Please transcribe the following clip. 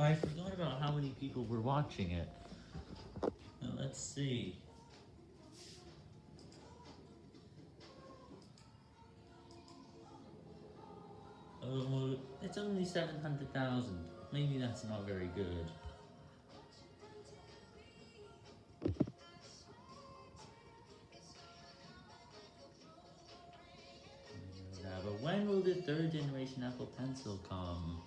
I forgot about how many people were watching it. Now, let's see. Oh, it's only 700,000. Maybe that's not very good. Now, but when will the third generation Apple Pencil come?